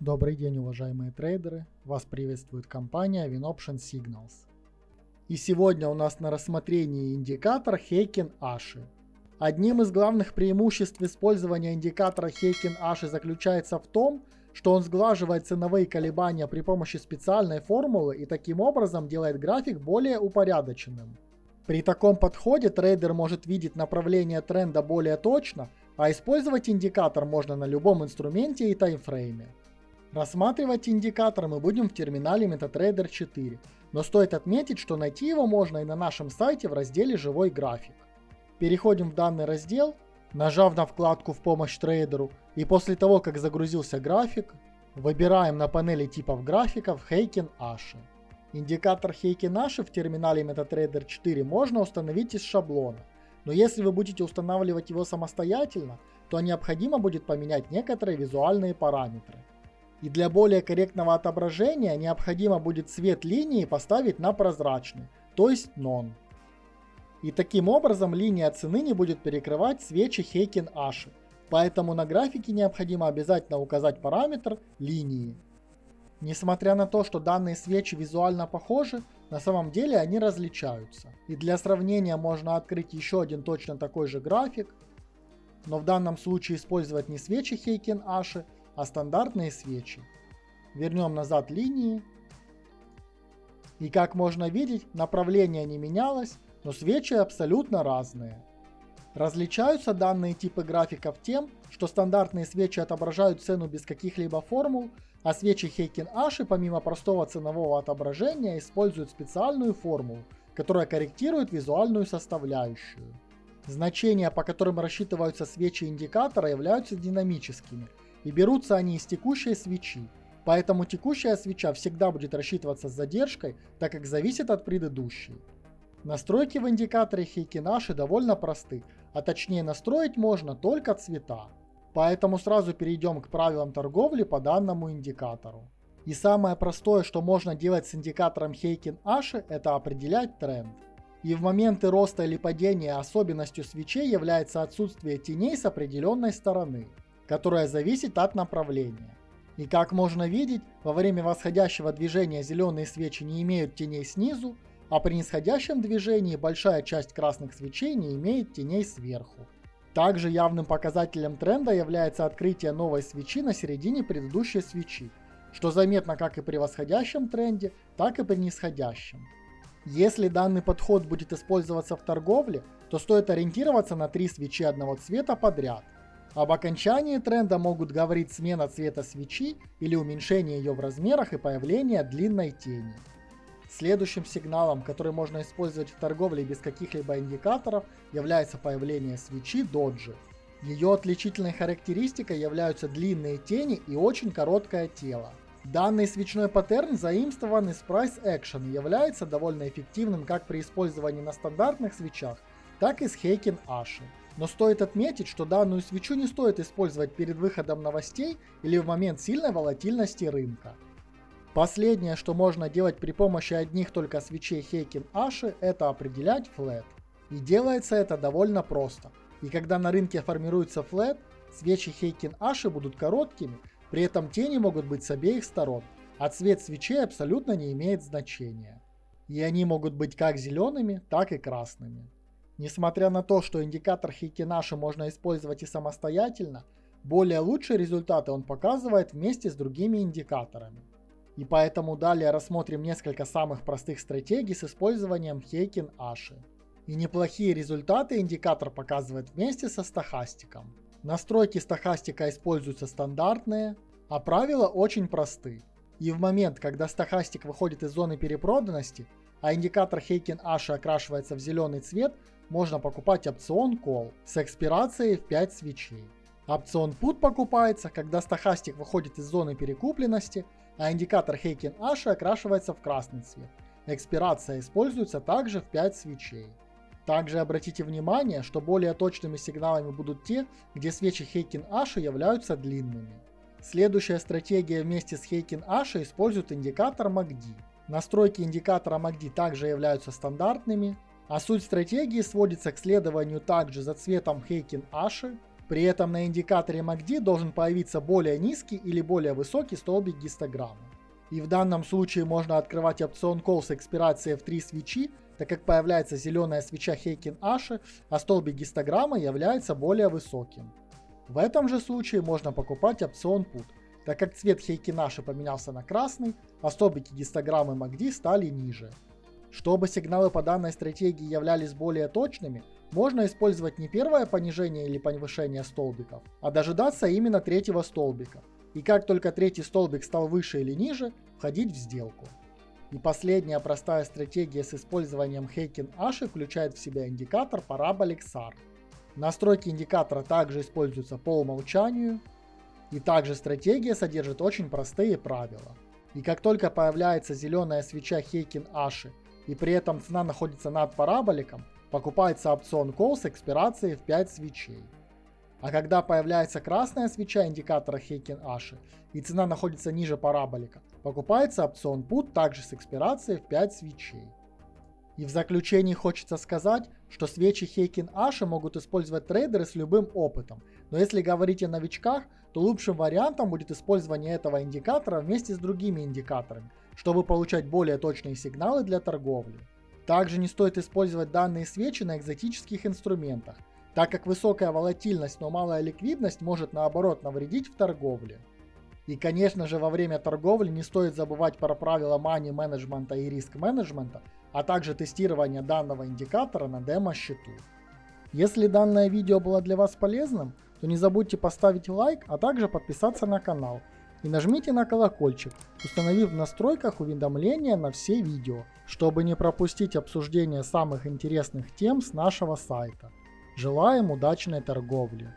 Добрый день, уважаемые трейдеры! Вас приветствует компания WinOption Signals. И сегодня у нас на рассмотрении индикатор Heiken Ashi. Одним из главных преимуществ использования индикатора Heiken Ashi заключается в том, что он сглаживает ценовые колебания при помощи специальной формулы и таким образом делает график более упорядоченным. При таком подходе трейдер может видеть направление тренда более точно, а использовать индикатор можно на любом инструменте и таймфрейме. Рассматривать индикатор мы будем в терминале MetaTrader 4, но стоит отметить, что найти его можно и на нашем сайте в разделе «Живой график». Переходим в данный раздел, нажав на вкладку «В помощь трейдеру» и после того, как загрузился график, выбираем на панели типов графиков Heiken Ashi. Индикатор Heiken Ashi в терминале MetaTrader 4 можно установить из шаблона, но если вы будете устанавливать его самостоятельно, то необходимо будет поменять некоторые визуальные параметры. И для более корректного отображения необходимо будет цвет линии поставить на прозрачный, то есть non. И таким образом линия цены не будет перекрывать свечи Heiken Ashi, поэтому на графике необходимо обязательно указать параметр линии. Несмотря на то, что данные свечи визуально похожи, на самом деле они различаются. И для сравнения можно открыть еще один точно такой же график, но в данном случае использовать не свечи Heiken Ashi, а стандартные свечи. Вернем назад линии. И как можно видеть, направление не менялось, но свечи абсолютно разные. Различаются данные типы графиков тем, что стандартные свечи отображают цену без каких-либо формул, а свечи Heiken Ashi помимо простого ценового отображения используют специальную формулу, которая корректирует визуальную составляющую. Значения, по которым рассчитываются свечи индикатора, являются динамическими, и берутся они из текущей свечи. Поэтому текущая свеча всегда будет рассчитываться с задержкой, так как зависит от предыдущей. Настройки в индикаторе Heikinаши довольно просты, а точнее настроить можно только цвета. Поэтому сразу перейдем к правилам торговли по данному индикатору. И самое простое, что можно делать с индикатором Heikin Ashi, это определять тренд. И в моменты роста или падения особенностью свечей является отсутствие теней с определенной стороны которая зависит от направления. И как можно видеть, во время восходящего движения зеленые свечи не имеют теней снизу, а при нисходящем движении большая часть красных свечей не имеет теней сверху. Также явным показателем тренда является открытие новой свечи на середине предыдущей свечи, что заметно как и при восходящем тренде, так и при нисходящем. Если данный подход будет использоваться в торговле, то стоит ориентироваться на три свечи одного цвета подряд – об окончании тренда могут говорить смена цвета свечи или уменьшение ее в размерах и появление длинной тени. Следующим сигналом, который можно использовать в торговле без каких-либо индикаторов, является появление свечи доджи. Ее отличительной характеристикой являются длинные тени и очень короткое тело. Данный свечной паттерн заимствован из Price Action и является довольно эффективным как при использовании на стандартных свечах, так и с Heiken Ashi. Но стоит отметить, что данную свечу не стоит использовать перед выходом новостей или в момент сильной волатильности рынка. Последнее, что можно делать при помощи одних только свечей Heiken Ashi, это определять флет. И делается это довольно просто. И когда на рынке формируется флет, свечи Heiken Ashi будут короткими, при этом тени могут быть с обеих сторон, а цвет свечей абсолютно не имеет значения. И они могут быть как зелеными, так и красными. Несмотря на то, что индикатор Хикинаши можно использовать и самостоятельно, более лучшие результаты он показывает вместе с другими индикаторами. И поэтому далее рассмотрим несколько самых простых стратегий с использованием Heiken Ashi. И неплохие результаты индикатор показывает вместе со стахастиком. Настройки стахастика используются стандартные, а правила очень просты. И в момент, когда стахастик выходит из зоны перепроданности, а индикатор Heiken Ashi окрашивается в зеленый цвет, можно покупать опцион Call с экспирацией в 5 свечей. Опцион Put покупается, когда стахастик выходит из зоны перекупленности, а индикатор Heiken Ashi окрашивается в красный цвет. Экспирация используется также в 5 свечей. Также обратите внимание, что более точными сигналами будут те, где свечи Heiken Ashi являются длинными. Следующая стратегия вместе с Heiken Ashi использует индикатор MACD. Настройки индикатора MACD также являются стандартными, а суть стратегии сводится к следованию также за цветом Heiken Ashi, При этом на индикаторе MACD должен появиться более низкий или более высокий столбик гистограммы. И в данном случае можно открывать опцион Call с экспирацией в 3 свечи, так как появляется зеленая свеча Хейкен Аши, а столбик гистограммы является более высоким. В этом же случае можно покупать опцион Put, так как цвет Хейкен Аши поменялся на красный, а гистограммы MACD стали ниже. Чтобы сигналы по данной стратегии являлись более точными, можно использовать не первое понижение или повышение столбиков, а дожидаться именно третьего столбика. И как только третий столбик стал выше или ниже, входить в сделку. И последняя простая стратегия с использованием Heiken Ashi включает в себя индикатор Parabolic SAR. Настройки индикатора также используются по умолчанию. И также стратегия содержит очень простые правила. И как только появляется зеленая свеча Heiken Ashi и при этом цена находится над параболиком, покупается опцион Call с экспирацией в 5 свечей. А когда появляется красная свеча индикатора Heiken Ashi и цена находится ниже параболика, покупается опцион Put также с экспирацией в 5 свечей. И в заключении хочется сказать, что свечи Heiken Ashi могут использовать трейдеры с любым опытом, но если говорить о новичках, то лучшим вариантом будет использование этого индикатора вместе с другими индикаторами, чтобы получать более точные сигналы для торговли. Также не стоит использовать данные свечи на экзотических инструментах, так как высокая волатильность, но малая ликвидность может наоборот навредить в торговле. И конечно же во время торговли не стоит забывать про правила money менеджмента и риск менеджмента, а также тестирование данного индикатора на демо-счету. Если данное видео было для вас полезным, то не забудьте поставить лайк, а также подписаться на канал. И нажмите на колокольчик, установив в настройках уведомления на все видео, чтобы не пропустить обсуждение самых интересных тем с нашего сайта. Желаем удачной торговли!